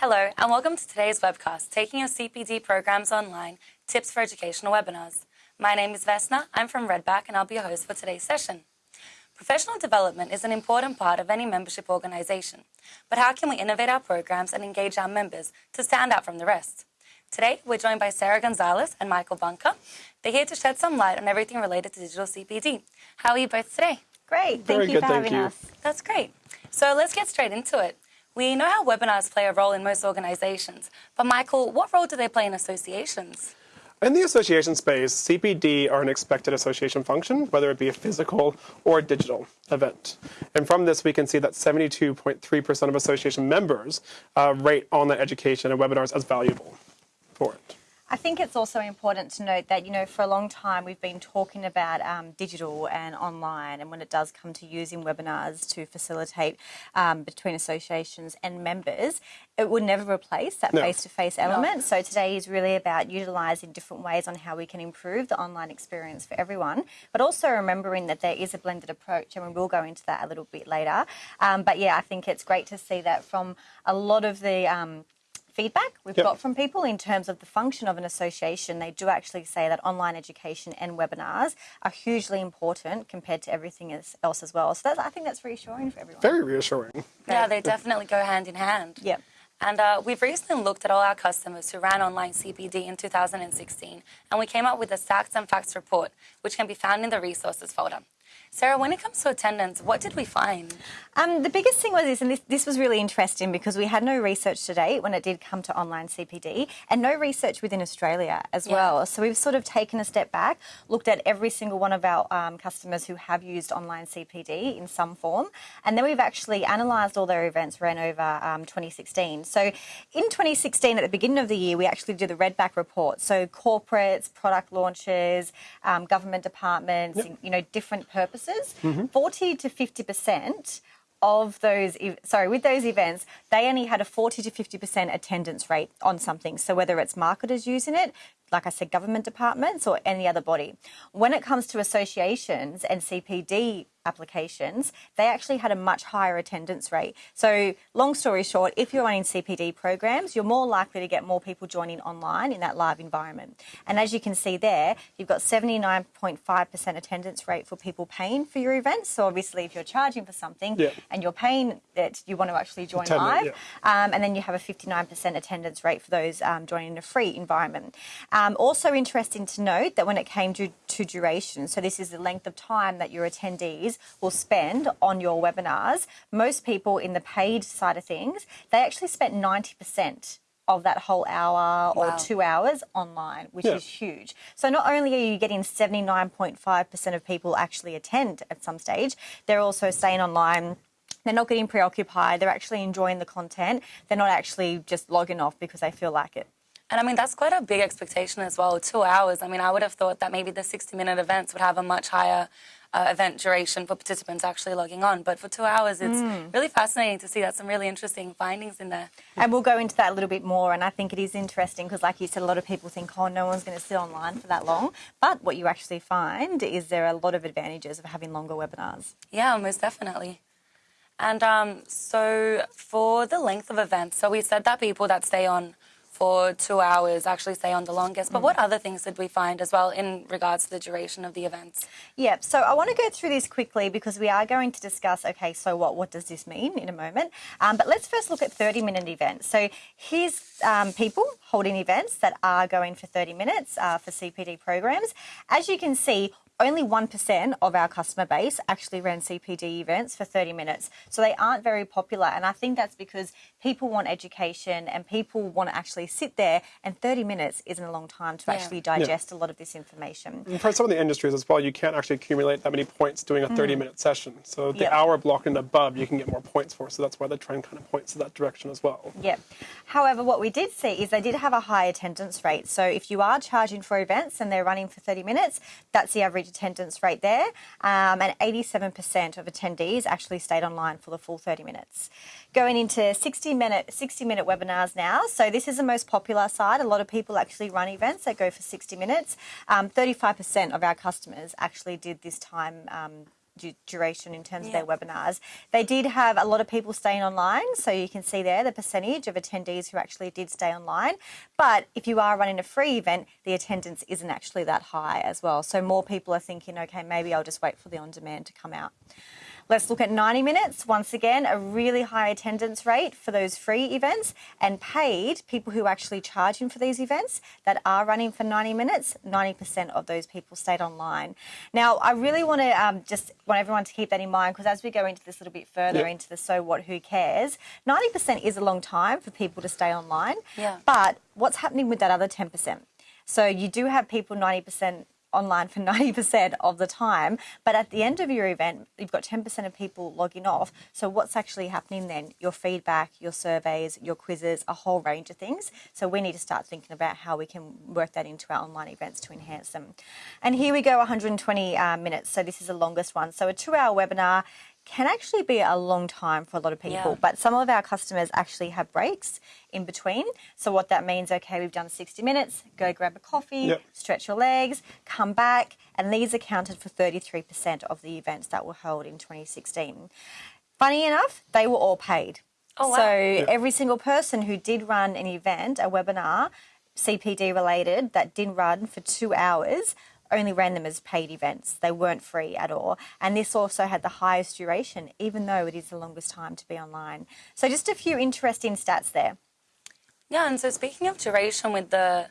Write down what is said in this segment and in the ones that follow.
Hello, and welcome to today's webcast, Taking Your CPD Programs Online, Tips for Educational Webinars. My name is Vesna, I'm from Redback, and I'll be your host for today's session. Professional development is an important part of any membership organisation, but how can we innovate our programs and engage our members to stand out from the rest? Today, we're joined by Sarah Gonzalez and Michael Bunker. They're here to shed some light on everything related to digital CPD. How are you both today? Great, thank Very you good, for thank having you. us. That's great. So let's get straight into it. We know how webinars play a role in most organisations, but Michael, what role do they play in associations? In the association space, CPD are an expected association function, whether it be a physical or digital event. And from this, we can see that 72.3% of association members uh, rate online education and webinars as valuable for it. I think it's also important to note that, you know, for a long time we've been talking about um, digital and online, and when it does come to using webinars to facilitate um, between associations and members, it would never replace that No. face to face element. So today is really about utilising different ways on how we can improve the online experience for everyone, but also remembering that there is a blended approach, and we will go into that a little bit later. Um, but yeah, I think it's great to see that from a lot of the um, feedback we've Yep. got from people in terms of the function of an association. They do actually say that online education and webinars are hugely important compared to everything else else as well. So that's, I think that's reassuring for everyone. Very reassuring. Yeah, they definitely go hand in hand. Yep. And uh, we've recently looked at all our customers who ran online CPD in 2016, and we came up with a Stats and Facts report, which can be found in the resources folder. Sarah, when it comes to attendance, what did we find? Um, the biggest thing was this, and this, this was really interesting because we had no research to date when it did come to online CPD, and no research within Australia as Yeah. well. So we've sort of taken a step back, looked at every single one of our um, customers who have used online CPD in some form, and then we've actually analysed all their events ran over um, 2016. So in 2016, at the beginning of the year, we actually did the Redback report. So corporates, product launches, um, government departments, you know, different purposes. Mm-hmm. 40 to 50 percent of those, sorry, with those events, they only had a 40 to 50% attendance rate on something. So whether it's marketers using it, like I said, government departments or any other body. When it comes to associations and CPD applications, they actually had a much higher attendance rate. So long story short, if you're running CPD programs, you're more likely to get more people joining online in that live environment. And as you can see there, you've got 79.5% attendance rate for people paying for your events. So obviously if you're charging for something, Yeah. and you're paying that you want to actually join Attend it, live. yeah. Um, and then you have a 59% attendance rate for those um, joining in a free environment. Um, also interesting to note that when it came to, to duration, so this is the length of time that your attendees will spend on your webinars, most people in the paid side of things, they actually spent 90% of that whole hour or Wow. two hours online, which Yeah. is huge. So not only are you getting 79.5% of people actually attend at some stage, they're also staying online. They're not getting preoccupied. They're actually enjoying the content. They're not actually just logging off because they feel like it. And I mean, that's quite a big expectation as well. Two hours. I mean, I would have thought that maybe the 60 minute events would have a much higher uh, event duration for participants actually logging on. But for two hours, it's really fascinating to see that some really interesting findings in there. And we'll go into that a little bit more. And I think it is interesting because, like you said, a lot of people think, oh, no one's going to sit online for that long. But what you actually find is there are a lot of advantages of having longer webinars. Yeah, most definitely. And um, so for the length of events, so we said that people that stay on for two hours actually stay on the longest. But what other things did we find as well in regards to the duration of the events? Yeah, so I want to go through this quickly because we are going to discuss, okay, so what, what does this mean in a moment? Um, but let's first look at 30 minute events. So here's um, people holding events that are going for 30 minutes uh, for CPD programs. As you can see, only 1% of our customer base actually ran CPD events for 30 minutes. So they aren't very popular. And I think that's because people want education and people want to actually sit there, and 30 minutes isn't a long time to Yeah. actually digest a lot of this information. And for some of the industries as well, you can't actually accumulate that many points doing a mm. 30 minute session. So the Yep. hour block and above, you can get more points for. So that's why the trend kind of points to that direction as well. Yeah. However, what we did see is they did have a high attendance rate. So if you are charging for events and they're running for 30 minutes, that's the average attendance rate there. Um, and 87% of attendees actually stayed online for the full 30 minutes. Going into 60 minute 60 minute webinars now. So this is the most popular side. A lot of people actually run events that go for 60 minutes. Um, 35% of our customers actually did this time. Um, duration in terms of their webinars. They did have a lot of people staying online, so you can see there the percentage of attendees who actually did stay online. But if you are running a free event, the attendance isn't actually that high as well. So more people are thinking, okay, maybe I'll just wait for the on demand to come out. Let's look at 90 minutes. Once again, a really high attendance rate for those free events and paid people who are actually charging for these events that are running for 90 minutes. 90% of those people stayed online. Now, I really want to um, just want everyone to keep that in mind because as we go into this a little bit further Yep. into the so what, who cares, 90% is a long time for people to stay online. Yeah. But what's happening with that other 10%? So you do have people 90% online for 90% of the time, but at the end of your event, you've got 10% of people logging off. So what's actually happening then? Your feedback, your surveys, your quizzes, a whole range of things. So we need to start thinking about how we can work that into our online events to enhance them. And here we go, 120 uh, minutes. So this is the longest one. So a two-hour webinar can actually be a long time for a lot of people, Yeah. but some of our customers actually have breaks in between. So what that means, okay, we've done 60 minutes, go grab a coffee, Yep. stretch your legs, come back, and these accounted for 33% of the events that were held in 2016. Funny enough, they were all paid. Oh, wow. So every single person who did run an event, a webinar, CPD related, that did run for two hours, only ran them as paid events. They weren't free at all. And this also had the highest duration, even though it is the longest time to be online. So just a few interesting stats there. Yeah, and so speaking of duration with the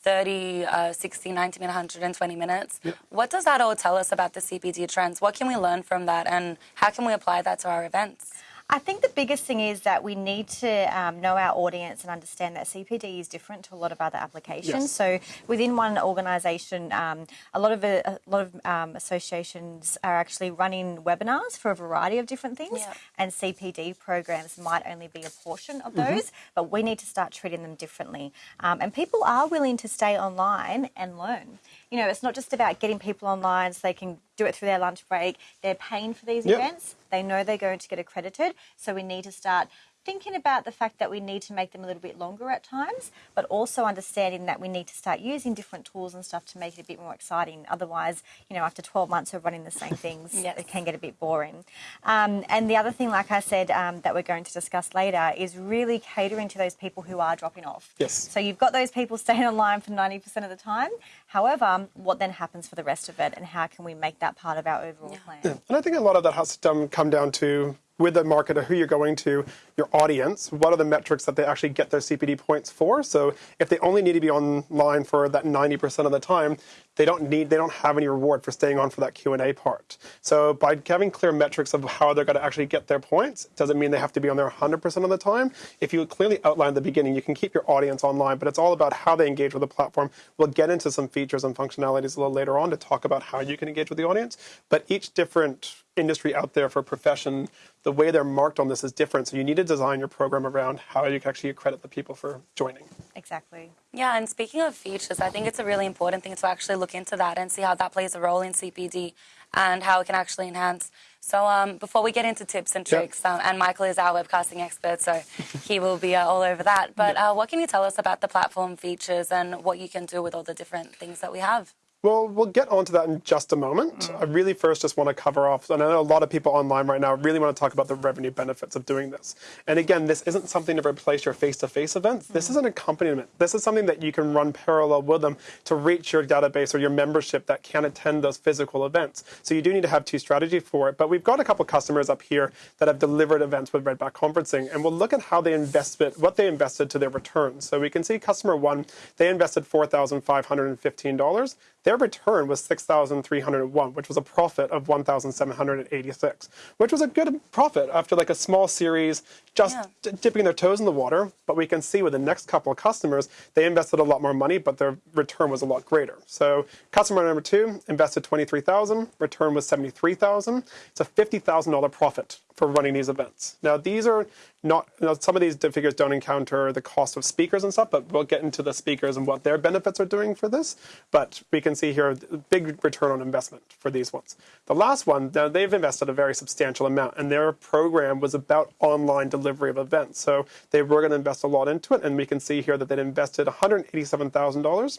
30, uh, 60, 90 minute, 120 minutes, what does that all tell us about the CPD trends? What can we learn from that and how can we apply that to our events? I think the biggest thing is that we need to um, know our audience and understand that CPD is different to a lot of other applications. Yes. So within one organisation, um, a lot of a, a lot of um, associations are actually running webinars for a variety of different things, and CPD programs might only be a portion of those. But we need to start treating them differently. Um, and people are willing to stay online and learn. You know, it's not just about getting people online so they can do it through their lunch break. They're paying for these Yep. events. They know they're going to get accredited. So we need to start thinking about the fact that we need to make them a little bit longer at times, but also understanding that we need to start using different tools and stuff to make it a bit more exciting. Otherwise, you know, after 12 months of running the same things, Yes. it can get a bit boring. Um, and the other thing, like I said, um, that we're going to discuss later is really catering to those people who are dropping off. Yes. So you've got those people staying online for 90% of the time. However, what then happens for the rest of it and how can we make that part of our overall plan? And I think a lot of that has to come down to with the marketer who you're going to, your audience, what are the metrics that they actually get their CPD points for? So if they only need to be online for that 90% of the time, they don't need, they don't have any reward for staying on for that Q&A part. So by having clear metrics of how they're going to actually get their points, doesn't mean they have to be on there 100% of the time. If you clearly outline the beginning, you can keep your audience online, but it's all about how they engage with the platform. We'll get into some features and functionalities a little later on to talk about how you can engage with the audience. But each different industry out there for profession, the way they're marked on this is different. So you need to design your program around how you can actually accredit the people for joining. Exactly. Yeah, and speaking of features, I think it's a really important thing to actually look into that and see how that plays a role in CPD and how it can actually enhance. So um, before we get into tips and tricks, um, and Michael is our webcasting expert, so he will be uh, all over that. But uh, what can you tell us about the platform features and what you can do with all the different things that we have? Well, we'll get onto that in just a moment. Mm. I really first just want to cover off, and I know a lot of people online right now really want to talk about the revenue benefits of doing this. And again, this isn't something to replace your face-to-face -face events. Mm. This is mm. an accompaniment. This is something that you can run parallel with them to reach your database or your membership that can attend those physical events. So you do need to have two strategies for it. But we've got a couple customers up here that have delivered events with Redback conferencing, and we'll look at how they invested, what they invested to their returns. So we can see customer one, they invested $4,515. Their return was 6,301, which was a profit of 1,786, which was a good profit after like a small series, just Yeah. dipping their toes in the water. But we can see with the next couple of customers, they invested a lot more money, but their return was a lot greater. So customer number two invested 23,000, return was 73,000. It's a $50,000 profit for running these events. Now these are not, you know, some of these figures don't encounter the cost of speakers and stuff, but we'll get into the speakers and what their benefits are doing for this. But we can see here a big return on investment for these ones. The last one, now, they've invested a very substantial amount, and their program was about online delivery of events. So they were going to invest a lot into it, and we can see here that they'd invested $187,000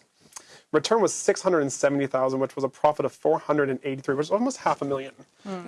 Return was 670,000, which was a profit of 483, which is almost half a million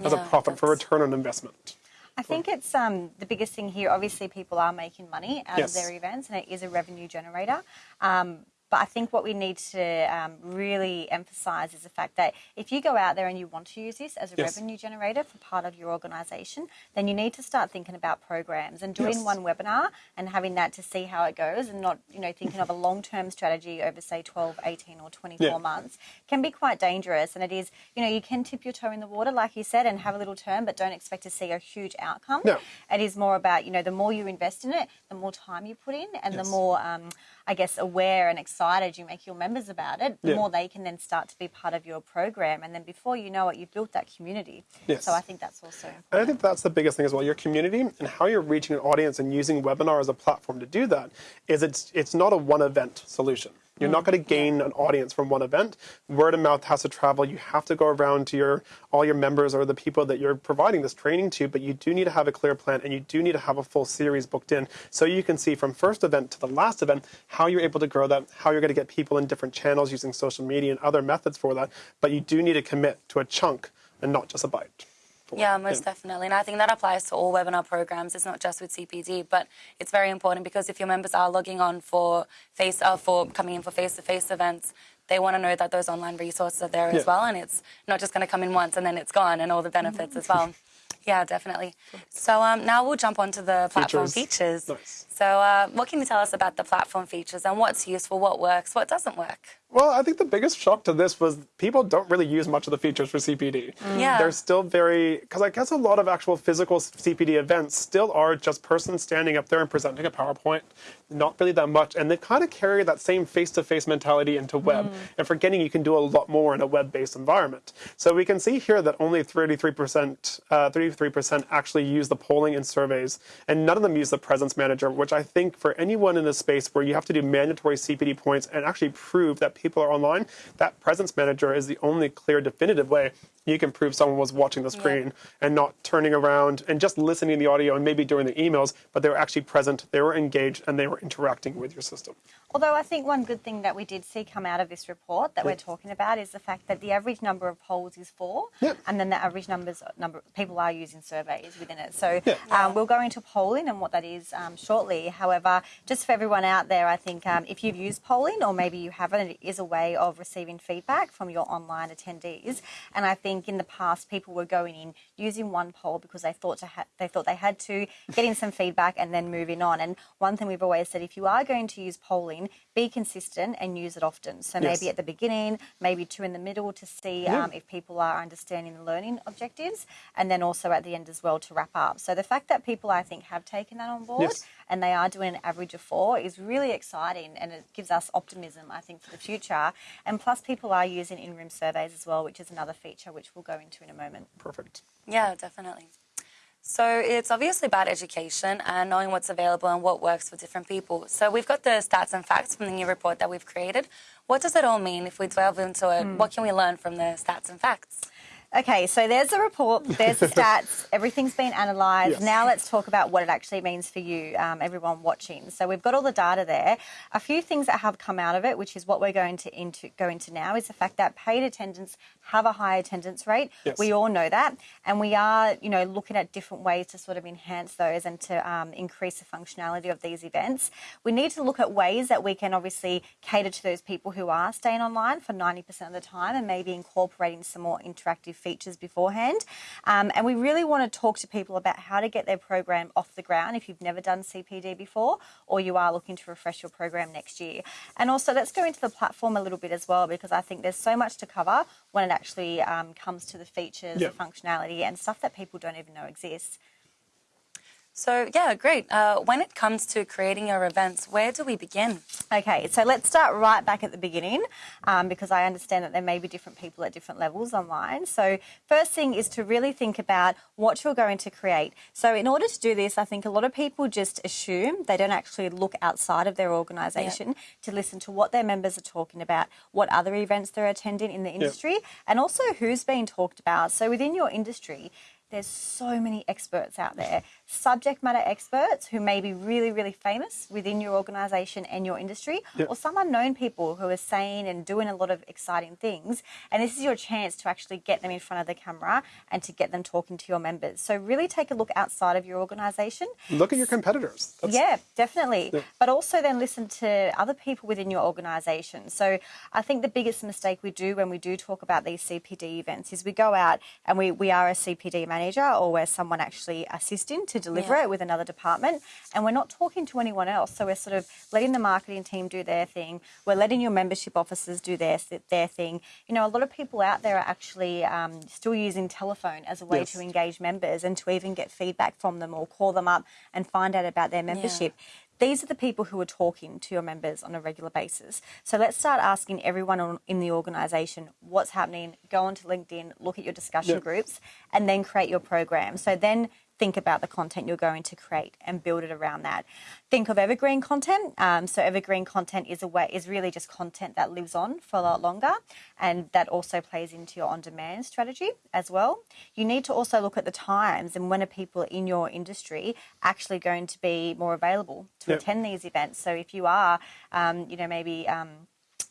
as a Yeah, profit for return on investment. I think it's um, the biggest thing here. Obviously, people are making money out Yes. of their events, and it is a revenue generator. Um, but I think what we need to um, really emphasise is the fact that if you go out there and you want to use this as a Yes. revenue generator for part of your organisation, then you need to start thinking about programs and doing Yes. one webinar and having that to see how it goes, and not you know thinking of a long term strategy over say 12, 18 or 24 Yeah. months can be quite dangerous. And it is you know you can tip your toe in the water like you said and have a little turn, but don't expect to see a huge outcome. No. It is more about, you know, the more you invest in it, the more time you put in, and Yes. the more, um, I guess, aware and excited you make your members about it, the Yeah. more they can then start to be part of your program. And then before you know it, you've built that community. Yes. So I think that's also. And I think that's the biggest thing as well. Your community and how you're reaching an audience and using webinar as a platform to do that is it's it's not a one event solution. You're not mm. going to gain an audience from one event. Word of mouth has to travel. You have to go around to your all your members or the people that you're providing this training to. But you do need to have a clear plan, and you do need to have a full series booked in, so you can see from first event to the last event how you're able to grow that, how you're going to get people in different channels using social media and other methods for that. But you do need to commit to a chunk and not just a bite. For Yeah, most definitely. And I think that applies to all webinar programs. It's not just with CPD, but it's very important because if your members are logging on for face uh, for coming in for face-to-face events, they want to know that those online resources are there Yeah. as well, and it's not just going to come in once and then it's gone, and all the benefits as well. Yeah, definitely. So um, now we'll jump onto the platform Features. features. Nice. So uh, what can you tell us about the platform features and what's useful, what works, what doesn't work? Well, I think the biggest shock to this was people don't really use much of the features for CPD. Yeah. They're still very, because I guess a lot of actual physical CPD events still are just person standing up there and presenting a PowerPoint, not really that much. And they kind of carry that same face to face mentality into web and forgetting you can do a lot more in a web based environment. So we can see here that only 33%, uh, 33% actually use the polling and surveys, and none of them use the presence manager, which I think for anyone in this space where you have to do mandatory CPD points and actually prove that people are online, that presence manager is the only clear, definitive way you can prove someone was watching the screen and not turning around and just listening to the audio and maybe doing the emails, but they were actually present, they were engaged, and they were interacting with your system. Although I think one good thing that we did see come out of this report that we're talking about is the fact that the average number of polls is four, Yep. and then the average numbers number people are using surveys within it. So Yeah. um, we'll go into polling and what that is um, shortly. However, just for everyone out there, I think um, if you've used polling or maybe you haven't, it is a way of receiving feedback from your online attendees. And I think in the past, people were going in using one poll because they thought to ha- they thought they had to getting some feedback and then moving on. And one thing we've always said, if you are going to use polling, be consistent and use it often. So Yes. maybe at the beginning, maybe two in the middle to see Yeah. um, if people are understanding the learning objectives, and then also at the end as well to wrap up. So the fact that people, I think, have taken that on board Yes. And they are doing an average of four is really exciting, and it gives us optimism, I think, for the future. And plus, people are using in-room surveys as well, which is another feature which we'll go into in a moment. Perfect. Yeah, definitely. So it's obviously about education and knowing what's available and what works for different people. So we've got the stats and facts from the new report that we've created. What does it all mean if we delve into it? Hmm. What can we learn from the stats and facts? Okay, so there's the report, there's the stats, everything's been analysed. Yes. Now let's talk about what it actually means for you, um, everyone watching. So we've got all the data there. A few things that have come out of it, which is what we're going to into, go into now, is the fact that paid attendance have a high attendance rate. Yes. We all know that, and we are, you know, looking at different ways to sort of enhance those and to um, increase the functionality of these events. We need to look at ways that we can obviously cater to those people who are staying online for 90% of the time and maybe incorporating some more interactive features beforehand. Um, and we really want to talk to people about how to get their program off the ground if you've never done CPD before or you are looking to refresh your program next year. And also, let's go into the platform a little bit as well because I think there's so much to cover when it actually um, comes to the features, Yeah. the functionality, and stuff that people don't even know exists. So, yeah, great. Uh, when it comes to creating your events, where do we begin? Okay, so let's start right back at the beginning um, because I understand that there may be different people at different levels online. So, first thing is to really think about what you're going to create. So, in order to do this, I think a lot of people just assume they don't actually look outside of their organisation to listen to what their members are talking about, what other events they're attending in the industry, and also who's being talked about. So, within your industry, there's so many experts out there, subject matter experts who may be really, really famous within your organisation and your industry, Yep. or some unknown people who are saying and doing a lot of exciting things. And this is your chance to actually get them in front of the camera and to get them talking to your members. So really take a look outside of your organisation. Look at your competitors. That's- Yeah, definitely. Yeah. But also then listen to other people within your organisation. So I think the biggest mistake we do when we do talk about these CPD events is we go out and we, we are a CPD manager or we're someone actually assisting to deliver Yeah. it with another department and we're not talking to anyone else. So we're sort of letting the marketing team do their thing. We're letting your membership officers do their their thing. You know, a lot of people out there are actually um, still using telephone as a way Yes. to engage members and to even get feedback from them or call them up and find out about their membership. These are the people who are talking to your members on a regular basis. So let's start asking everyone on, in the organisation what's happening. Go onto LinkedIn, look at your discussion Yeah. groups, and then create your program. So then think about the content you're going to create and build it around that. Think of evergreen content. Um, so evergreen content is a way is really just content that lives on for a lot longer, and that also plays into your on-demand strategy as well. You need to also look at the times and when are people in your industry actually going to be more available to Yep. attend these events. So if you are, um, you know, maybe um,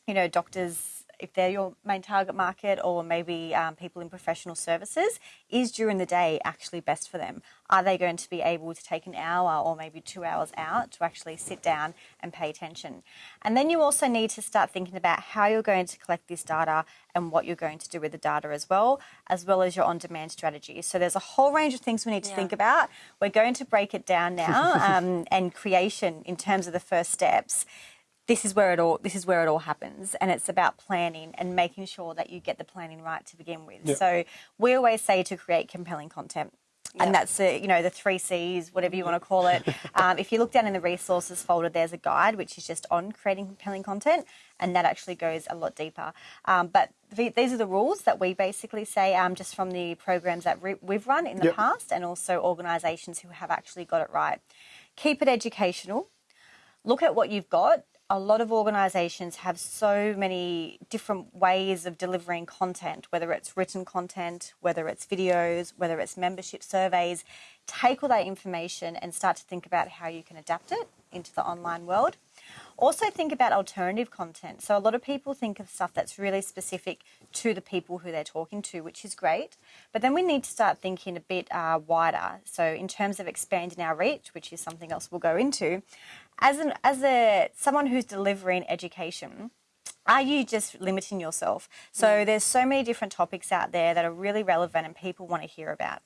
you know, doctors, if they're your main target market, or maybe um, people in professional services, is during the day actually best for them? Are they going to be able to take an hour or maybe two hours out to actually sit down and pay attention? And then you also need to start thinking about how you're going to collect this data and what you're going to do with the data as well, as well as your on demand strategy. So there's a whole range of things we need to Yeah. think about. We're going to break it down now um, and creation in terms of the first steps this is where it all this is where it all happens and it's about planning and making sure that you get the planning right to begin with Yeah. so we always say to create compelling content Yeah. and that's the, you know the three C's, whatever you want to call it. Um, if you look down in the resources folder, there's a guide which is just on creating compelling content, and that actually goes a lot deeper. Um, but the, these are the rules that we basically say um, just from the programs that re- we've run in the Yep. past, and also organisations who have actually got it right. Keep it educational look at what you've got. A lot of organisations have so many different ways of delivering content, whether it's written content, whether it's videos, whether it's membership surveys. Take all that information and start to think about how you can adapt it into the online world. Also, think about alternative content. So, a lot of people think of stuff that's really specific to the people who they're talking to, which is great. But then we need to start thinking a bit uh, wider. So, in terms of expanding our reach, which is something else we'll go into, as an as a someone who's delivering education, are you just limiting yourself? So there's so many different topics out there that are really relevant and people want to hear about.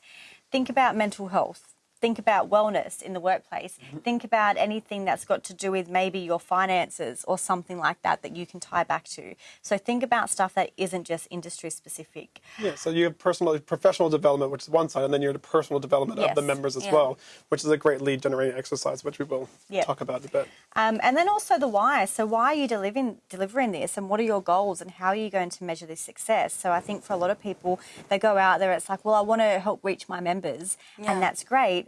Think about mental health. Think about wellness in the workplace. Think about anything that's got to do with maybe your finances or something like that that you can tie back to. So think about stuff that isn't just industry specific. Yeah, so you have personal, professional development, which is one side, and then you have the personal development of the members as Yeah. well, which is a great lead generating exercise, which we will Yeah. talk about a bit. Um, and then also the why. So why are you delivering delivering this, and what are your goals, and how are you going to measure this success? So I think for a lot of people, they go out there. It's like, well, I want to help reach my members, Yeah. and that's great.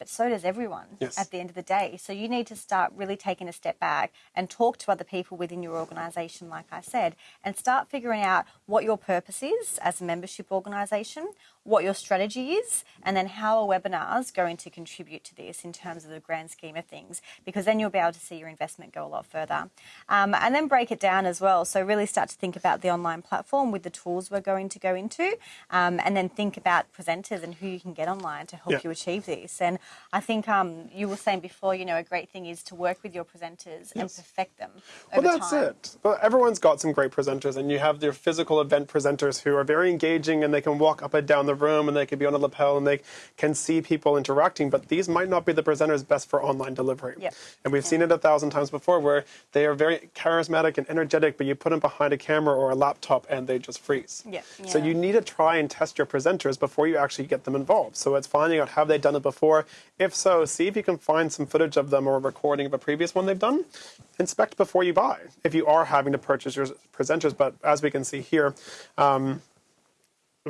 But so does everyone Yes. at the end of the day. So you need to start really taking a step back and talk to other people within your organisation, like I said, and start figuring out what your purpose is as a membership organisation, what your strategy is, and then how a webinar is going to contribute to this in terms of the grand scheme of things, because then you'll be able to see your investment go a lot further. Um, and then break it down as well. So really start to think about the online platform with the tools we're going to go into, um, and then think about presenters and who you can get online to help Yeah. you achieve this. And I think um, you were saying before, you know, a great thing is to work with your presenters and perfect them. Well, that's time. it. Well, everyone's got some great presenters, and you have your physical event presenters who are very engaging, and they can walk up and down the room, and they can be on a lapel, and they can see people interacting. But these might not be the presenters best for online delivery. Yep. And we've seen it a thousand times before, where they are very charismatic and energetic, but you put them behind a camera or a laptop, and they just freeze. Yeah. So you need to try and test your presenters before you actually get them involved. So it's finding out have they done it before. If so, see if you can find some footage of them or a recording of a previous one they've done. Inspect before you buy. If you are having to purchase your presenters, but as we can see here, um,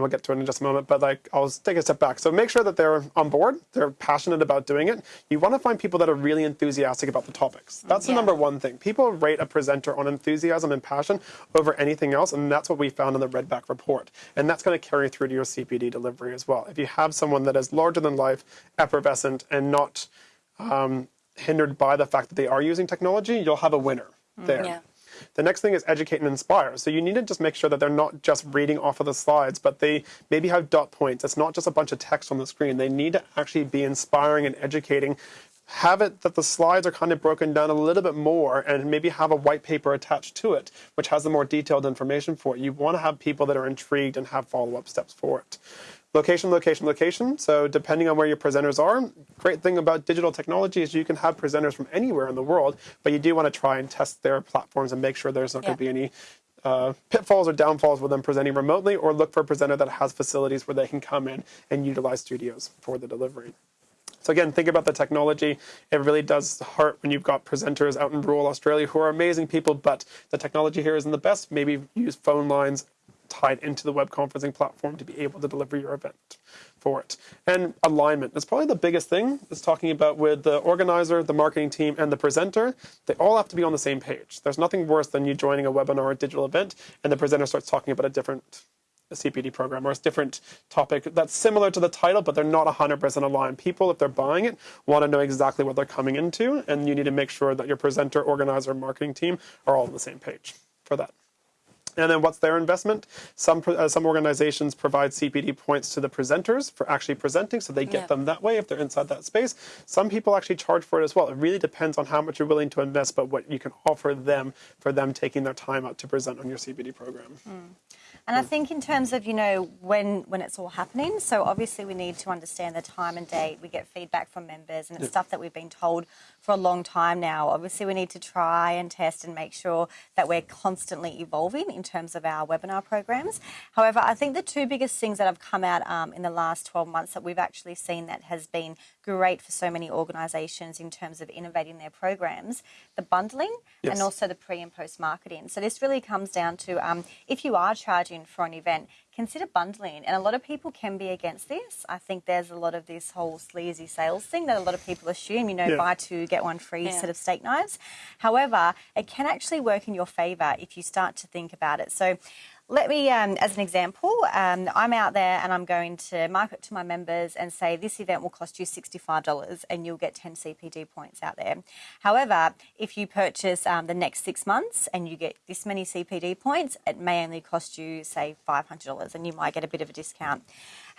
and we'll get to it in just a moment, but like I'll take a step back. So make sure that they're on board, they're passionate about doing it. You want to find people that are really enthusiastic about the topics. That's the number one thing. People rate a presenter on enthusiasm and passion over anything else, and that's what we found in the Redback report. And that's going to carry through to your CPD delivery as well. If you have someone that is larger than life, effervescent, and not um, hindered by the fact that they are using technology, you'll have a winner there. Yeah. The next thing is educate and inspire. So you need to just make sure that they're not just reading off of the slides, but they maybe have dot points. It's not just a bunch of text on the screen. They need to actually be inspiring and educating. Have it that the slides are kind of broken down a little bit more and maybe have a white paper attached to it, which has the more detailed information for it. You want to have people that are intrigued and have follow up steps for it. Location, location, location. So depending on where your presenters are, great thing about digital technology is you can have presenters from anywhere in the world, but you do want to try and test their platforms and make sure there's not going to be any uh, pitfalls or downfalls with them presenting remotely, or look for a presenter that has facilities where they can come in and utilize studios for the delivery. So again, think about the technology. It really does hurt when you've got presenters out in rural Australia who are amazing people, but the technology here isn't the best. Maybe use phone lines tied into the web conferencing platform to be able to deliver your event for it. And alignment is probably the biggest thing. It's talking about with the organizer, the marketing team, and the presenter. They all have to be on the same page. There's nothing worse than you joining a webinar or a digital event, and the presenter starts talking about a different a CPD program or a different topic that's similar to the title, but they're not 100% aligned. People, if they're buying it, want to know exactly what they're coming into, and you need to make sure that your presenter, organizer, marketing team are all on the same page for that. And then what's their investment? Some uh, some organizations provide CPD points to the presenters for actually presenting, so they get Yeah. them that way if they're inside that space. Some people actually charge for it as well. It really depends on how much you're willing to invest, but what you can offer them for them taking their time out to present on your CPD program. And I think in terms of you know when when it's all happening, so obviously we need to understand the time and date. We get feedback from members, and it's stuff that we've been told for a long time now. Obviously, we need to try and test and make sure that we're constantly evolving in terms of our webinar programs. However, I think the two biggest things that have come out um, in the last 12 months that we've actually seen that has been great for so many organisations in terms of innovating their programs, the bundling Yes. and also the pre and post marketing. So this really comes down to um, if you are charging for an event, consider bundling. And a lot of people can be against this. I think there's a lot of this whole sleazy sales thing that a lot of people assume, you know, Yeah. buy two, get one free Yeah. set of steak knives. However, it can actually work in your favour if you start to think about it. So let me, um, as an example, um, I'm out there and I'm going to market to my members and say this event will cost you $65 and you'll get 10 CPD points out there. However, if you purchase um, the next six months and you get this many CPD points, it may only cost you, say, $500 and you might get a bit of a discount.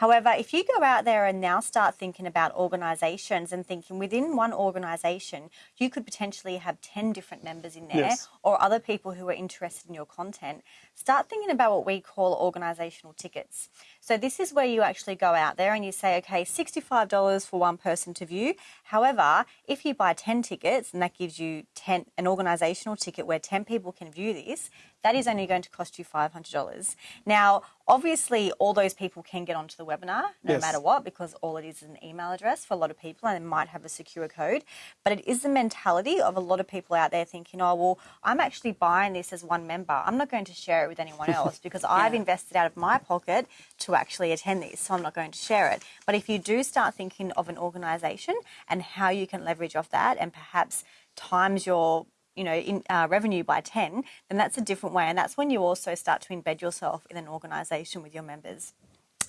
However, if you go out there and now start thinking about organisations and thinking within one organisation, you could potentially have 10 different members in there Yes. or other people who are interested in your content, start thinking about what we call organisational tickets. So this is where you actually go out there and you say, okay, $65 for one person to view. However, if you buy 10 tickets and that gives you 10 an organisational ticket where 10 people can view this, that is only going to cost you $500. Now, obviously, all those people can get onto the webinar no Yes. matter what because all it is is an email address for a lot of people and it might have a secure code. But it is the mentality of a lot of people out there thinking, oh, well, I'm actually buying this as one member. I'm not going to share it with anyone else because I've invested out of my pocket to actually attend these, so I'm not going to share it. But if you do start thinking of an organisation and how you can leverage off that and perhaps times your you know, in, uh, revenue by 10, then that's a different way. And that's when you also start to embed yourself in an organisation with your members.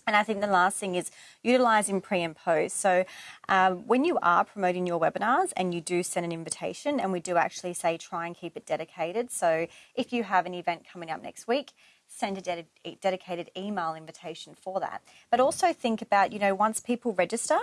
And I think the last thing is utilising pre and post. So um, when you are promoting your webinars and you do send an invitation, and we do actually say try and keep it dedicated. So if you have an event coming up next week, send a ded- dedicated email invitation for that. But also think about, you know, once people register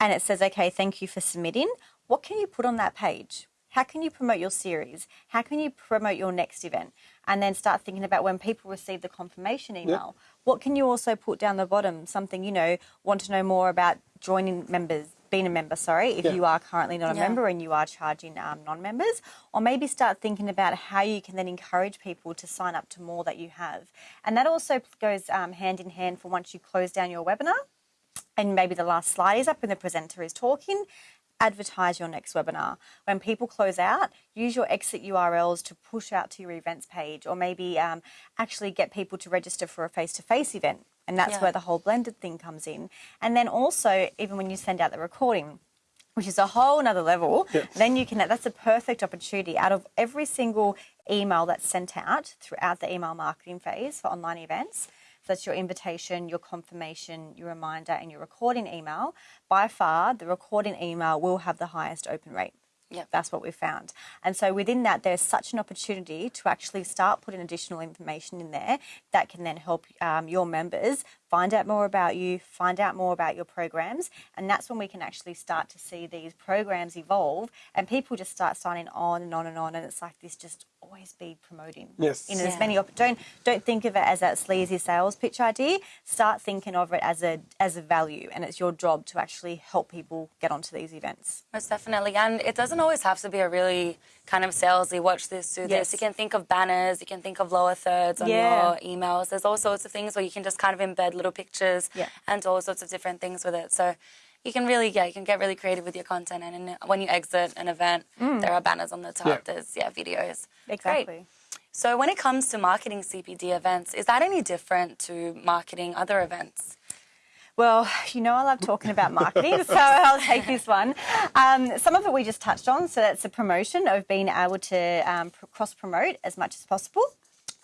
and it says, okay, thank you for submitting, what can you put on that page? How can you promote your series? How can you promote your next event? And then start thinking about when people receive the confirmation email, what can you also put down the bottom? Something, you know, want to know more about joining members, being a member, sorry, if Yeah. you are currently not a Yeah. member and you are charging um, non members. Or maybe start thinking about how you can then encourage people to sign up to more that you have. And that also goes um, hand in hand for once you close down your webinar and maybe the last slide is up and the presenter is talking, advertise your next webinar. When people close out, use your exit URLs to push out to your events page or maybe um, actually get people to register for a face to face event And that's Yeah. where the whole blended thing comes in. And then also, even when you send out the recording, which is a whole nother level, then you can, that's a perfect opportunity out of every single email that's sent out throughout the email marketing phase for online events. So that's your invitation, your confirmation, your reminder, and your recording email. By far, the recording email will have the highest open rate. Yep. That's what we've found. And so within that, there's such an opportunity to actually start putting additional information in there that can then help um, your members find out more about you, find out more about your programs. And that's when we can actually start to see these programs evolve and people just start signing on and on and on. And it's like this just always be promoting. Yes. In as Yeah. many op- don't don't think of it as that sleazy sales pitch idea. Start thinking of it as a as a value, and it's your job to actually help people get onto these events. Most definitely. And it doesn't always have to be a really kind of salesy, watch this, do Yes. this. You can think of banners, you can think of lower thirds on Yeah. your emails. There's all sorts of things where you can just kind of embed little pictures Yeah. and all sorts of different things with it. So you can really, yeah, you can get really creative with your content. And in, when you exit an event, there are banners on the top. Yeah. There's, yeah, videos. Exactly. Great. So when it comes to marketing CPD events, is that any different to marketing other events? Well, you know, I love talking about marketing, so I'll take this one. Um, some of it we just touched on, so that's the promotion of being able to um, pr- cross promote as much as possible.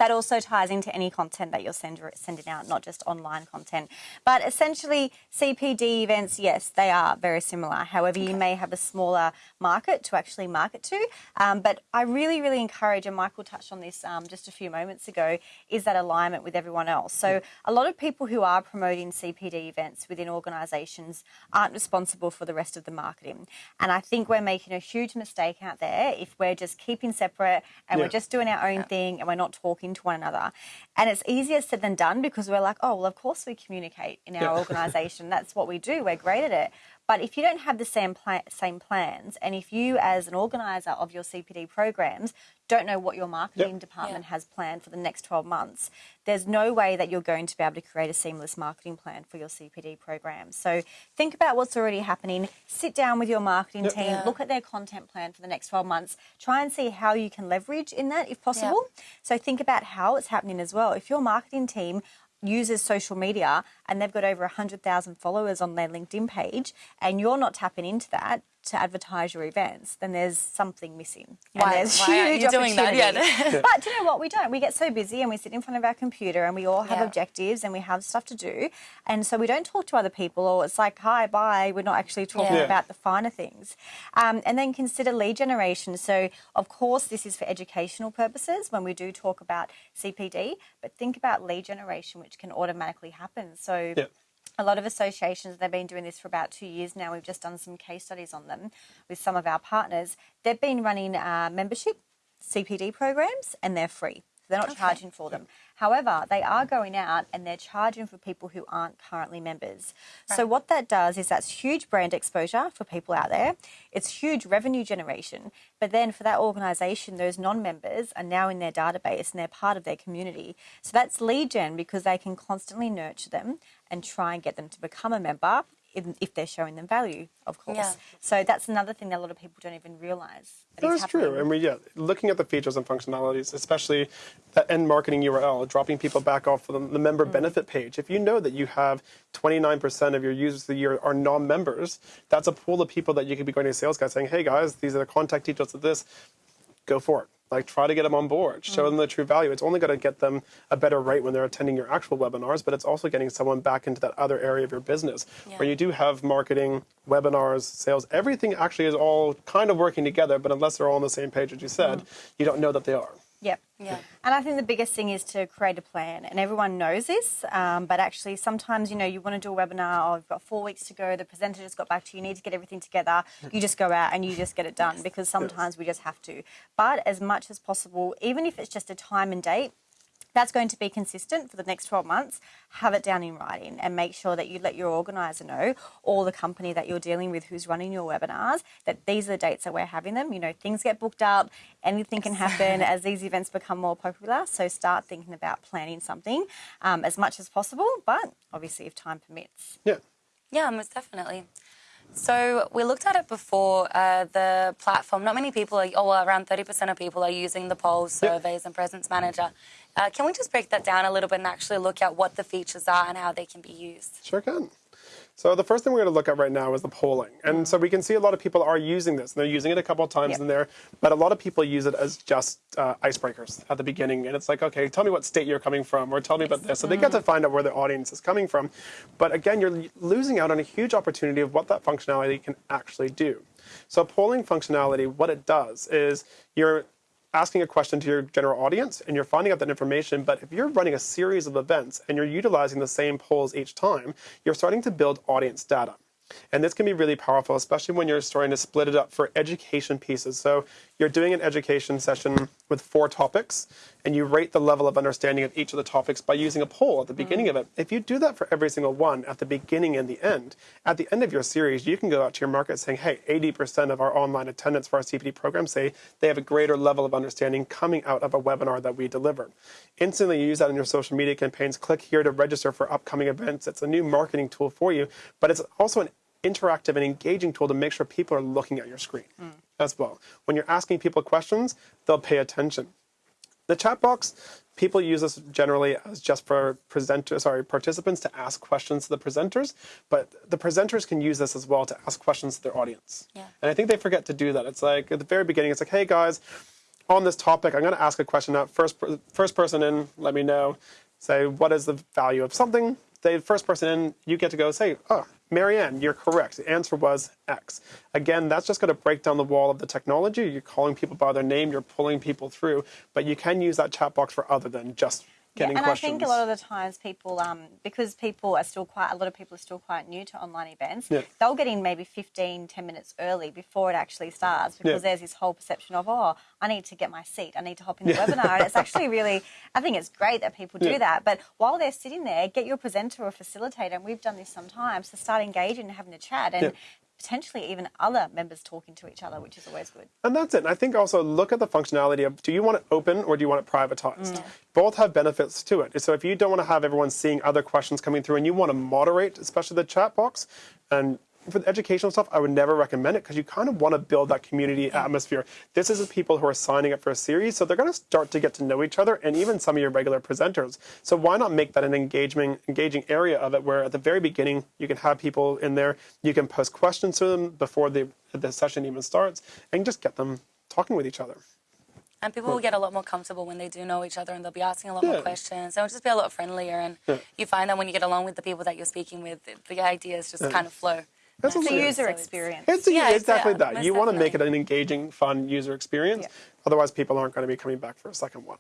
That also ties into any content that you're send, sending out, not just online content. But essentially, CPD events, yes, they are very similar. However, you may have a smaller market to actually market to. Um, but I really, really encourage, and Michael touched on this um, just a few moments ago, is that alignment with everyone else. So a lot of people who are promoting CPD events within organisations aren't responsible for the rest of the marketing. And I think we're making a huge mistake out there if we're just keeping separate and Yeah. we're just doing our own thing and we're not talking to one another. And it's easier said than done because we're like, oh, well, of course we communicate in our Yeah. organisation. That's what we do. We're great at it. But if you don't have the same pla- same plans, and if you, as an organizer of your CPD programs, don't know what your marketing Yep. department Yeah. has planned for the next 12 months, there's no way that you're going to be able to create a seamless marketing plan for your CPD program. So think about what's already happening. Sit down with your marketing Yep. team, Yeah. look at their content plan for the next 12 months. Try and see how you can leverage in that if possible. So think about how it's happening as well. If your marketing team uses social media and they've got over 100,000 followers on their LinkedIn page and you're not tapping into that to advertise your events, then there's something missing. And Why- there's why aren't you doing that yet? but do you know what? We don't. We get so busy and we sit in front of our computer and we all have Yeah. objectives and we have stuff to do. And so we don't talk to other people or it's like, hi, bye. We're not actually talking Yeah. about the finer things. Um, and then consider lead generation. So, of course, this is for educational purposes when we do talk about CPD, but think about lead generation, which can automatically happen. So, Yeah. A lot of associations, they've been doing this for about two years now. We've just done some case studies on them with some of our partners. They've been running uh, membership CPD programs and they're free. So they're not charging for them. However, they are going out and they're charging for people who aren't currently members. So what that does is that's huge brand exposure for people out there. It's huge revenue generation. But then for that organisation, those non-members are now in their database and they're part of their community. So that's lead gen because they can constantly nurture them and try and get them to become a member if, if they're showing them value, of course. Yeah. So that's another thing that a lot of people don't even realise. that is That's true. And we, yeah, looking at the features and functionalities, especially the end marketing URL, dropping people back off of the, the member Mm. benefit page. If you know that you have 29% of your users of the year are non-members, that's a pool of people that you could be going to a sales guy saying, hey guys, these are the contact details of this. Go for it. Like try to get them on board, show them the true value. It's only going to get them a better rate when they're attending your actual webinars, but it's also getting someone back into that other area of your business where you do have marketing, webinars, sales. Everything actually is all kind of working together, but unless they're all on the same page, as you said, mm-hmm. you don't know that they are. Yep. Yeah. And I think the biggest thing is to create a plan, and everyone knows this. Um, but actually, sometimes you know you want to do a webinar. Oh, you've got four weeks to go. The presenter just got back to you. You need to get everything together. You just go out and you just get it done because sometimes we just have to. But as much as possible, even if it's just a time and date, that's going to be consistent for the next 12 months. Have it down in writing and make sure that you let your organizer know or the company that you're dealing with who's running your webinars that these are the dates that we're having them. You know, things get booked up, anything can happen as these events become more popular. So start thinking about planning something um, as much as possible, but obviously if time permits. Yeah. Yeah, most definitely. So we looked at it before. Uh, the platform. Not many people are. Oh, well, around thirty percent of people are using the polls, Yep. surveys, and presence manager. Uh, can we just break that down a little bit and actually look at what the features are and how they can be used? Sure can. So the first thing we're going to look at right now is the polling. And so we can see a lot of people are using this. And they're using it a couple of times Yep. in there, but a lot of people use it as just uh, icebreakers at the beginning. And it's like, okay, tell me what state you're coming from, or tell me about this. So they get to find out where the audience is coming from. But again, you're losing out on a huge opportunity of what that functionality can actually do. So polling functionality, what it does is you're asking a question to your general audience and you're finding out that information. But if you're running a series of events and you're utilizing the same polls each time, you're starting to build audience data. And this can be really powerful, especially when you're starting to split it up for education pieces. So you're doing an education session with four topics, and you rate the level of understanding of each of the topics by using a poll at the mm-hmm. beginning of it. If you do that for every single one at the beginning and the end, at the end of your series, you can go out to your market saying, hey, 80% of our online attendance for our CPD program say they have a greater level of understanding coming out of a webinar that we deliver. Instantly you use that in your social media campaigns. Click here to register for upcoming events. It's a new marketing tool for you, but it's also an interactive and engaging tool to make sure people are looking at your screen mm. as well. When you're asking people questions, they'll pay attention. The chat box, people use this generally as just for presenters, sorry, participants to ask questions to the presenters, but the presenters can use this as well to ask questions to their audience. Yeah. And I think they forget to do that. It's like at the very beginning, it's like, hey guys, on this topic, I'm going to ask a question now. First, first person in, let me know. Say, what is the value of something? The first person in, you get to go say, oh, Marianne, you're correct. The answer was X. Again, that's just going to break down the wall of the technology. You're calling people by their name, you're pulling people through, but you can use that chat box for other than just getting and questions. I think a lot of the times people, um, because people are still quite, a lot of people are still quite new to online events, Yeah. they'll get in maybe 15, 10 minutes early before it actually starts because Yeah. there's this whole perception of, oh, I need to get my seat, I need to hop in the webinar. And it's actually really, I think it's great that people do Yeah. that. But while they're sitting there, get your presenter or facilitator, and we've done this sometimes, to start engaging and having a chat and Yeah. Potentially even other members talking to each other, which is always good. And that's it. And I think also look at the functionality of do you want it open or do you want it privatized? Mm. Both have benefits to it. So if you don't want to have everyone seeing other questions coming through and you want to moderate, especially the chat box, and for the educational stuff, I would never recommend it because you kind of want to build that community atmosphere. This is the people who are signing up for a series, so they're going to start to get to know each other and even some of your regular presenters. So why not make that an engaging, engaging area of it where at the very beginning you can have people in there, you can post questions to them before the, the session even starts, and just get them talking with each other. And people will get a lot more comfortable when they do know each other and they'll be asking a lot Yeah. more questions. They'll just be a lot friendlier. And you find that when you get along with the people that you're speaking with, the ideas just kind of flow. That's It's a user experience. It's a- Yeah, exactly yeah, that. You want to make it an engaging, fun user experience. Yeah. Otherwise, people aren't going to be coming back for a second one.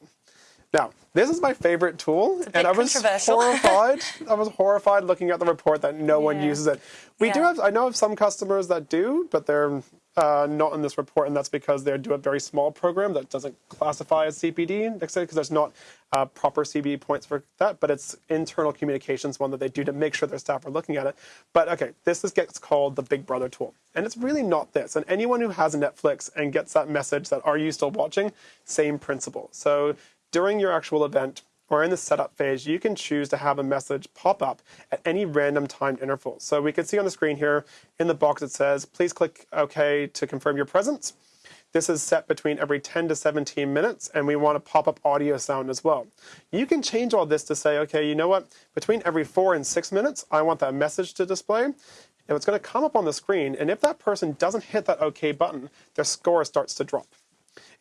Now, this is my favorite tool, and I was horrified. I was horrified looking at the report that no one uses it. We do have, I know of some customers that do, but they're uh, not in this report, and that's because they do a very small program that doesn't classify as CPD, because there's not uh, proper CPD points for that, but it's internal communications one that they do to make sure their staff are looking at it. But okay, this is, gets called the Big Brother tool, and it's really not this. And anyone who has Netflix and gets that message that are you still watching, same principle. So during your actual event, or in the setup phase, you can choose to have a message pop up at any random timed interval. So we can see on the screen here in the box it says, please click OK to confirm your presence. This is set between every 10 to 17 minutes, and we want a pop up audio sound as well. You can change all this to say, okay, you know what? Between every four and six minutes, I want that message to display. And it's going to come up on the screen, and if that person doesn't hit that OK button, their score starts to drop.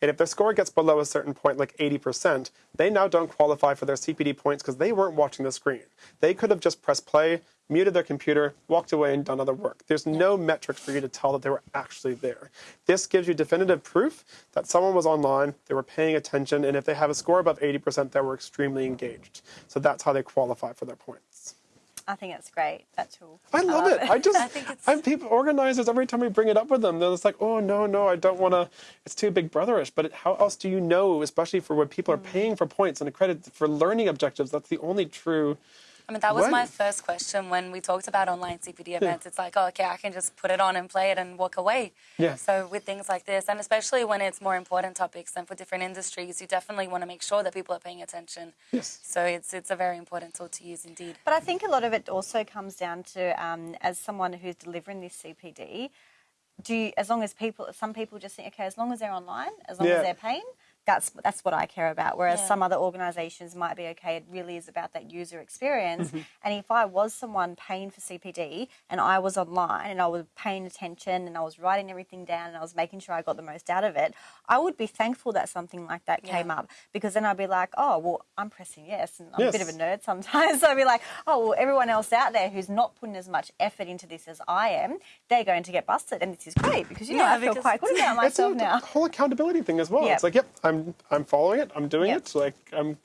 And if their score gets below a certain point, like 80%, they now don't qualify for their CPD points because they weren't watching the screen. They could have just pressed play, muted their computer, walked away, and done other work. There's no metrics for you to tell that they were actually there. This gives you definitive proof that someone was online, they were paying attention, and if they have a score above 80%, they were extremely engaged. So that's how they qualify for their points. I think it's great, That's tool. I love it. I just, I think it's- have people, organizers, every time we bring it up with them, they're just like, oh, no, no, I don't want to, it's too big brotherish. But how else do you know, especially for when people are mm. paying for points and a credit for learning objectives? That's the only true. I mean, that was my first question when we talked about online CPD events. It's like, oh, okay, I can just put it on and play it and walk away. Yeah. So with things like this, and especially when it's more important topics and for different industries, you definitely want to make sure that people are paying attention. Yes. So it's it's a very important tool to use indeed. But I think a lot of it also comes down to, um, as someone who's delivering this CPD, do you, as long as people, some people just think, okay, as long as they're online, as long Yeah. as they're paying, That's that's what I care about. Whereas Yeah. some other organisations might be okay. It really is about that user experience. Mm-hmm. And if I was someone paying for CPD and I was online and I was paying attention and I was writing everything down and I was making sure I got the most out of it, I would be thankful that something like that came up because then I'd be like, oh well, I'm pressing yes, and I'm a bit of a nerd sometimes. So I'd be like, oh well, everyone else out there who's not putting as much effort into this as I am, they're going to get busted, and this is great because you know Yeah, I feel quite good about myself now. whole accountability thing as well. Yep. It's like, yep, I'm I'm following it. I'm doing it. Like I'm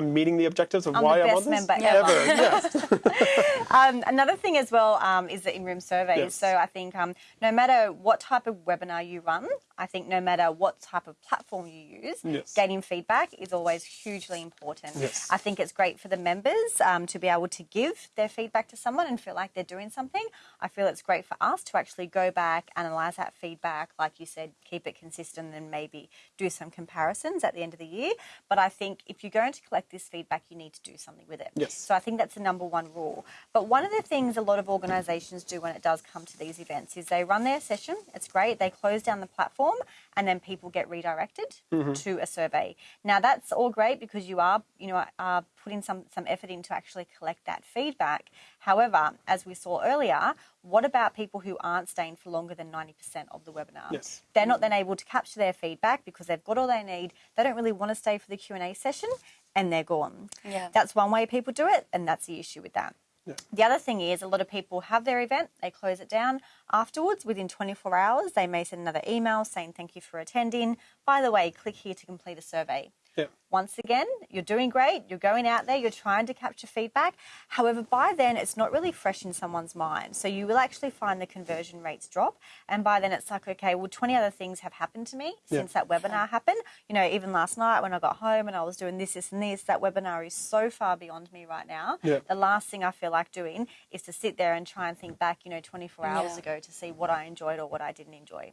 I'm meeting the objectives of I'm why I'm on this. member ever. Ever, yes. Um, another thing as well um, is the in-room surveys. Yes. So I think um, no matter what type of webinar you run, I think no matter what type of platform you use, Yes. gaining feedback is always hugely important. Yes. I think it's great for the members um, to be able to give their feedback to someone and feel like they're doing something. I feel it's great for us to actually go back, analyze that feedback, like you said, keep it consistent, and maybe do some comparisons at the end of the year. But I think if you're going to collect this feedback, you need to do something with it. Yes. So I think that's the number one rule. But one of the things a lot of organisations do when it does come to these events is they run their session. It's great. They close down the platform, and then people get redirected mm-hmm. to a survey. Now that's all great because you are, you know, are putting some some effort into actually collect that feedback. However, as we saw earlier, what about people who aren't staying for longer than ninety percent of the webinar? Yes. They're not then able to capture their feedback because they've got all they need. They don't really want to stay for the Q and A session, and they're gone. Yeah. That's one way people do it, and that's the issue with that. Yeah. The other thing is, a lot of people have their event, they close it down. Afterwards, within 24 hours, they may send another email saying, Thank you for attending. By the way, click here to complete a survey. Yeah. Once again, you're doing great, you're going out there, you're trying to capture feedback. However, by then, it's not really fresh in someone's mind. So you will actually find the conversion rates drop. And by then, it's like, okay, well, 20 other things have happened to me Yeah. since that webinar happened. You know, even last night when I got home and I was doing this, this, and this, that webinar is so far beyond me right now. Yeah. The last thing I feel like doing is to sit there and try and think back, you know, 24 hours Yeah. ago to see what I enjoyed or what I didn't enjoy.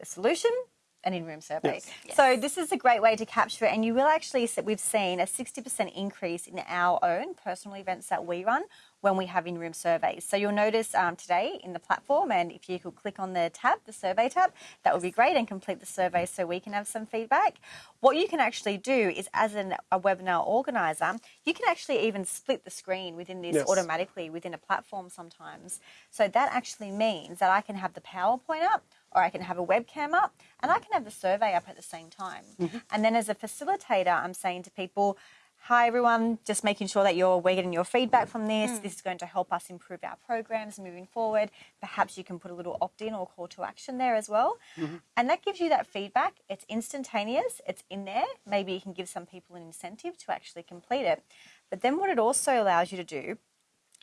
The solution? An in-room survey. Yes. So this is a great way to capture it, and you will actually see we've seen a 60% increase in our own personal events that we run when we have in-room surveys. So you'll notice um, today in the platform, and if you could click on the tab, the survey tab, that would be great, and complete the survey so we can have some feedback. What you can actually do is, as an, a webinar organizer, you can actually even split the screen within this Yes. automatically within a platform sometimes. So that actually means that I can have the PowerPoint up or I can have a webcam up and I can have the survey up at the same time. Mm-hmm. And then as a facilitator, I'm saying to people, Hi everyone, just making sure that you're we're getting your feedback from this. Mm. This is going to help us improve our programs moving forward. Perhaps you can put a little opt-in or call to action there as well. Mm-hmm. And that gives you that feedback. It's instantaneous, it's in there. Maybe you can give some people an incentive to actually complete it. But then what it also allows you to do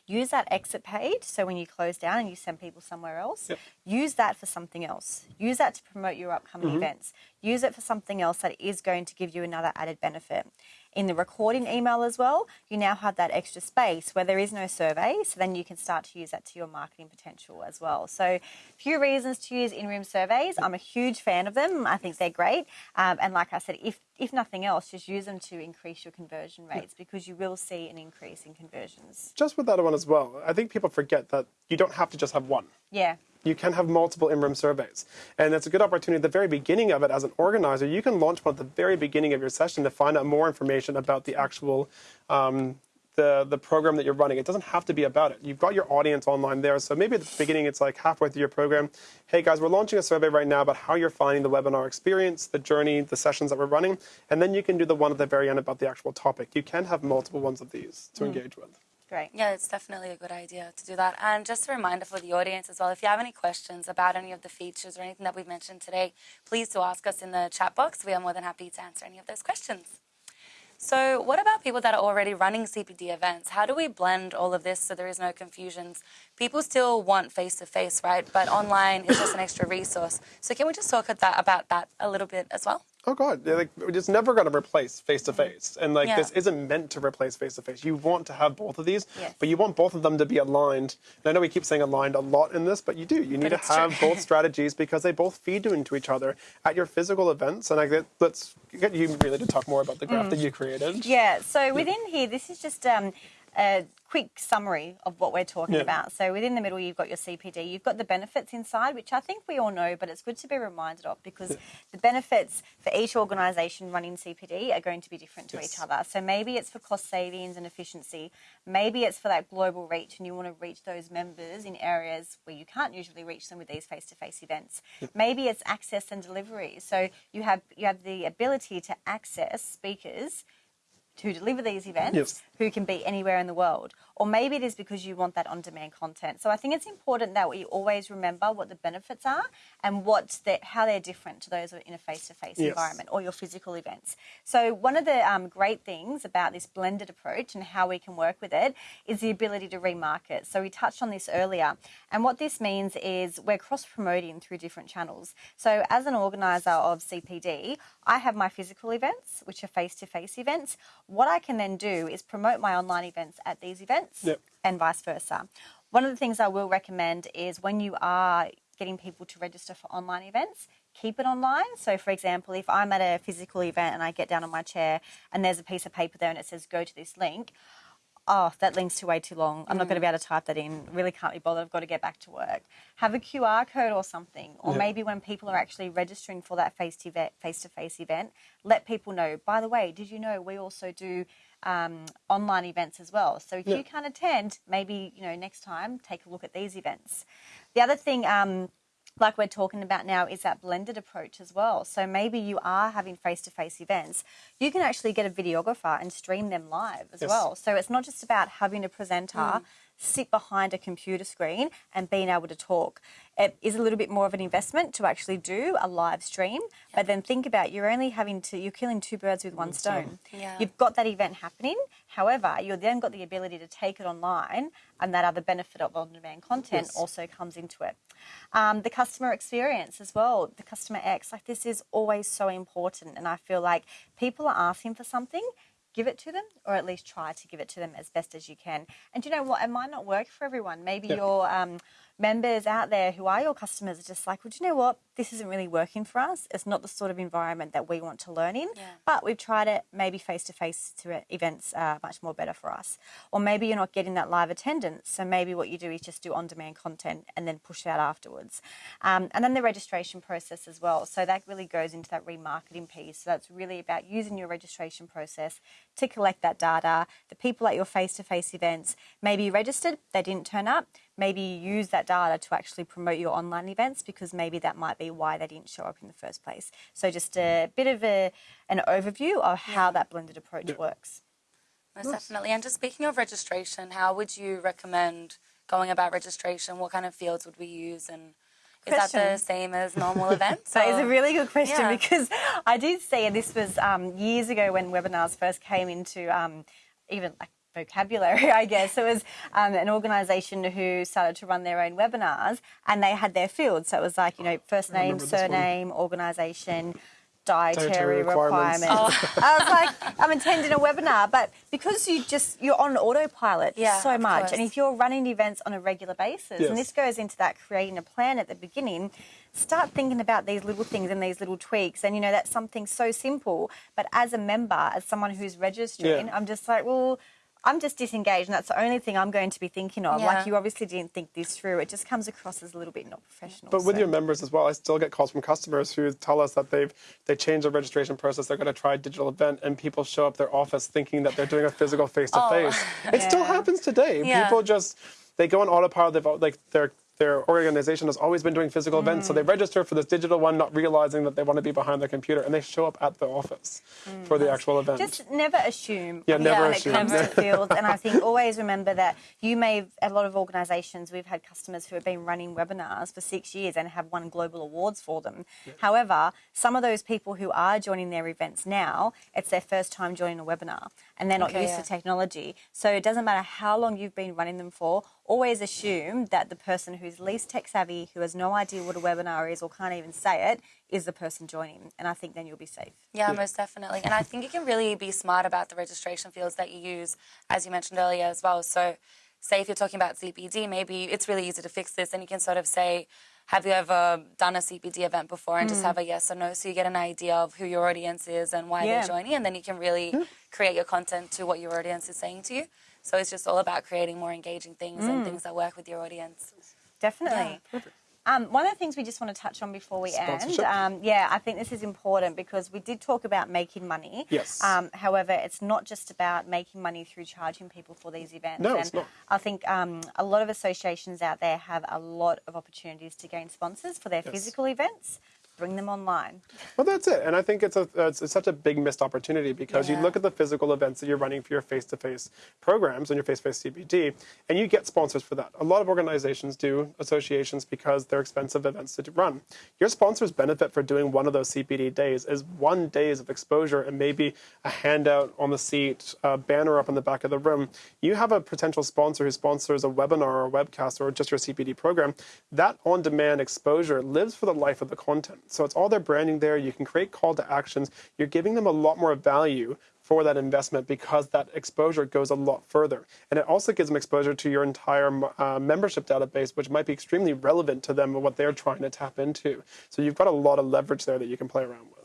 use that exit page. So when you close down and you send people somewhere else, Yep. use that for something else. Use that to promote your upcoming mm-hmm. events. Use it for something else that is going to give you another added benefit. In the recording email as well, you now have that extra space where there is no survey, so then you can start to use that to your marketing potential as well. So, few reasons to use in-room surveys. I'm a huge fan of them. I think they're great, um, and like I said, if if nothing else, just use them to increase your conversion rates because you will see an increase in conversions. Just with that one as well, I think people forget that you don't have to just have one. Yeah. You can have multiple in-room surveys. And it's a good opportunity at the very beginning of it as an organizer. You can launch one at the very beginning of your session to find out more information about the actual um, the, the program that you're running. It doesn't have to be about it. You've got your audience online there. So maybe at the beginning, it's like halfway through your program, hey guys, we're launching a survey right now about how you're finding the webinar experience, the journey, the sessions that we're running. And then you can do the one at the very end about the actual topic. You can have multiple ones of these to engage with. Great. Yeah, it's definitely a good idea to do that. And just a reminder for the audience as well if you have any questions about any of the features or anything that we've mentioned today, please do ask us in the chat box. We are more than happy to answer any of those questions. So, what about people that are already running CPD events? How do we blend all of this so there is no confusions? People still want face to face, right? But online is just an extra resource. So, can we just talk about that a little bit as well? Oh God, yeah, like it's never going to replace face to face, and like Yeah. this isn't meant to replace face to face. You want to have both of these, Yes. but you want both of them to be aligned. And I know we keep saying aligned a lot in this, but you do. You need to have both strategies because they both feed into each other at your physical events. And I get, let's get you really to talk more about the graph that you created. Yeah, so within here, this is just um, a quick summary of what we're talking Yeah. about. So within the middle, you've got your CPD, you've got the benefits inside, which I think we all know, but it's good to be reminded of because the benefits for each organisation running CPD are going to be different to Yes. each other. So maybe it's for cost savings and efficiency, maybe it's for that global reach, and you want to reach those members in areas where you can't usually reach them with these face-to-face events. Maybe it's access and delivery. So you have you have the ability to access speakers to deliver these events Yes. who can be anywhere in the world. Or maybe it is because you want that on demand content. So I think it's important that we always remember what the benefits are and what the, how they're different to those in a face to face environment or your physical events. So one of the um, great things about this blended approach and how we can work with it is the ability to remarket. So we touched on this earlier. And what this means is we're cross promoting through different channels. So as an organizer of CPD, I have my physical events, which are face to face events. What I can then do is promote my online events at these events Yep. and vice versa. One of the things I will recommend is when you are getting people to register for online events, keep it online. So, for example, if I'm at a physical event and I get down on my chair and there's a piece of paper there and it says go to this link, oh, that link's too way too long. I'm not going to be able to type that in. Really can't be bothered. I've got to get back to work. Have a QR code or something. Or Yeah. maybe when people are actually registering for that face to face to face event, let people know. By the way, did you know we also do um, online events as well? So if Yeah. you can't attend, maybe you know next time take a look at these events. The other thing. Um, like we're talking about now is that blended approach as well. So maybe you are having face to face events. You can actually get a videographer and stream them live as Yes. well. So it's not just about having a presenter mm. sit behind a computer screen and being able to talk. It is a little bit more of an investment to actually do a live stream, but then think about you're only having to you're killing two birds with one mm, stone. Yeah. You've got that event happening. However, you've then got the ability to take it online, and that other benefit of on-demand content Yes. also comes into it. Um, the customer experience as well, the customer X, like this is always so important, and I feel like people are asking for something. Give it to them, or at least try to give it to them as best as you can. And you know what? It might not work for everyone. Maybe Yeah. your um, members out there who are your customers are just like, well, do you know what? This isn't really working for us. It's not the sort of environment that we want to learn in. Yeah. But we've tried it. Maybe face to face to events are much more better for us. Or maybe you're not getting that live attendance. So maybe what you do is just do on demand content and then push out afterwards. Um, and then the registration process as well. So that really goes into that remarketing piece. So that's really about using your registration process to collect that data. The people at your face to face events, maybe you registered, they didn't turn up. Maybe use that data to actually promote your online events because maybe that might be why they didn't show up in the first place. So just a bit of a, an overview of how that blended approach Yeah. works. Most definitely. And just speaking of registration, how would you recommend going about registration? What kind of fields would we use? And is that the same as normal events? That is a or- really good question Yeah. because I did see, and this was um, years ago when webinars first came into um, even like vocabulary, I guess. It was um, an organisation who started to run their own webinars and they had their fields. So it was like, you know, first name, remember this one. surname, organisation, dietary, Dietary requirements. requirements. I was like, I'm attending a webinar, but because you just you're on autopilot Yeah, so much, course. and if you're running events on a regular basis, Yes. and this goes into that creating a plan at the beginning, start thinking about these little things and these little tweaks. And you know that's something so simple, but as a member, as someone who's registering, Yeah. I'm just like, well. I'm just disengaged, and that's the only thing I'm going to be thinking of. Yeah. Like you obviously didn't think this through. It just comes across as a little bit not professional. But with so- your members as well, I still get calls from customers who tell us that they've they changed their registration process. They're going to try a digital event, and people show up their office thinking that they're doing a physical face to oh. face. It still happens today. Yeah. People just they go on autopilot. They've al- like their their organization has always been doing physical events, so they mm. register for this digital one, not realizing that they want to be behind their computer, and they show up at the office mm. for the actual event. Just never assume Yeah, never when assume. it comes to fields. And I think always remember that you may, a lot of organisations, we've had customers who have been running webinars for six years and have won global awards for them. However, some of those people who are joining their events now, it's their first time joining a webinar and they're not Okay, used yeah. to technology. So it doesn't matter how long you've been running them for, always assume that the person who's least tech savvy, who has no idea what a webinar is or can't even say it, is the person joining. And I think then you'll be safe. Yeah, most definitely. And I think you can really be smart about the registration fields that you use, as you mentioned earlier as well. So, say if you're talking about CPD, maybe it's really easy to fix this, and you can sort of say, have you ever done a CPD event before and Hmm. just have a yes or no so you get an idea of who your audience is and why Yeah. they're joining and then you can really create your content to what your audience is saying to you. So it's just all about creating more engaging things Mm. and things that work with your audience. Definitely. Um, one of the things we just want to touch on before we end, um, yeah, I think this is important because we did talk about making money. Yes. Um, however, it's not just about making money through charging people for these events. No, and it's not. I think um, a lot of associations out there have a lot of opportunities to gain sponsors for their Yes. physical events. Bring them online. Well, that's it, and I think it's a it's, it's such a big missed opportunity because you look at the physical events that you're running for your face-to-face programs and your face-to-face CPD, and you get sponsors for that. A lot of organizations do associations because they're expensive events to run. Your sponsors benefit for doing one of those CPD days is one days of exposure and maybe a handout on the seat, a banner up in the back of the room. You have a potential sponsor who sponsors a webinar or a webcast or just your CPD program. That on-demand exposure lives for the life of the content. So it's all their branding there. You can create call to actions. You're giving them a lot more value for that investment because that exposure goes a lot further. And it also gives them exposure to your entire uh, membership database, which might be extremely relevant to them and what they're trying to tap into. So you've got a lot of leverage there that you can play around with.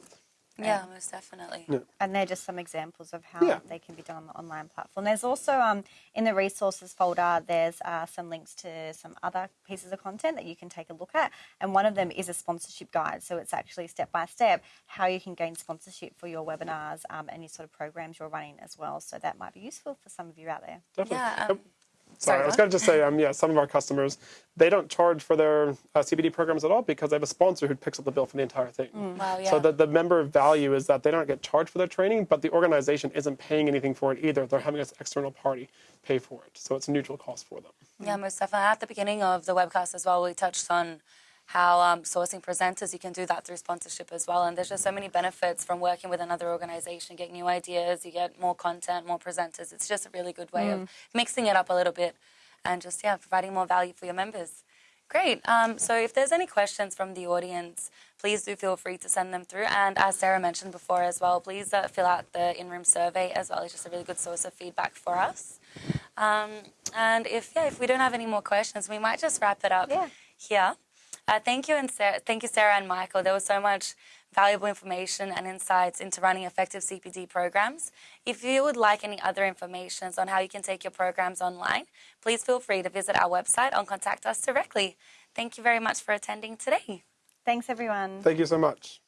Yeah, most definitely. And they're just some examples of how Yeah. they can be done on the online platform. There's also um, in the resources folder, there's uh, some links to some other pieces of content that you can take a look at. And one of them is a sponsorship guide. So it's actually step by step how you can gain sponsorship for your webinars, um, any sort of programs you're running as well. So that might be useful for some of you out there. Definitely. Yeah. Um, Sorry, sorry, I was going to just say, um, yeah, some of our customers, they don't charge for their uh, CPD programs at all because they have a sponsor who picks up the bill for the entire thing. Wow, yeah. So the, the member value is that they don't get charged for their training, but the organization isn't paying anything for it either. They're having an external party pay for it. So it's a neutral cost for them. Yeah, most definitely. At the beginning of the webcast as well, we touched on how um, sourcing presenters, you can do that through sponsorship as well. And there's just so many benefits from working with another organization, get new ideas, you get more content, more presenters. It's just a really good way of mixing it up a little bit and just, yeah, providing more value for your members. Great. Um, so if there's any questions from the audience, please do feel free to send them through. And as Sarah mentioned before as well, please uh, fill out the in-room survey as well. It's just a really good source of feedback for us. Um, and if yeah, if we don't have any more questions, we might just wrap it up Yeah. here. Uh, thank you and Sarah, thank you Sarah and Michael. There was so much valuable information and insights into running effective CPD programs. If you would like any other information on how you can take your programs online, please feel free to visit our website or contact us directly. Thank you very much for attending today. Thanks, everyone. Thank you so much.